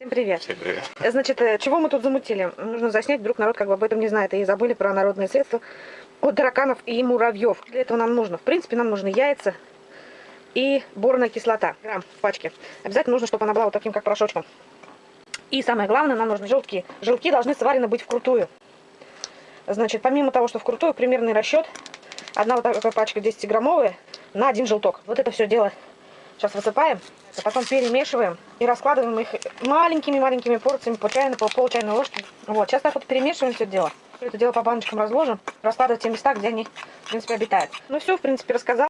Всем привет. Всем привет. Значит, э, чего мы тут замутили? Нужно заснять, вдруг народ как бы об этом не знает и забыли про народные средства от тараканов и муравьев. Для этого нам нужно, в принципе, нам нужны яйца и борная кислота. Грамм в пачке. Обязательно нужно, чтобы она была вот таким, как порошочком. И самое главное, нам нужны желтки. Желтки должны сварены быть вкрутую. Значит, помимо того, что вкрутую, примерный расчет. Одна вот такая пачка 10-граммовая на один желток. Вот это все дело сейчас высыпаем. А потом перемешиваем и раскладываем их маленькими-маленькими порциями по чайной, по пол чайной ложки. Вот, сейчас так вот перемешиваем все дело. Это дело по баночкам разложим, раскладывать в те места, где они, в принципе, обитают. Ну все, в принципе, рассказал.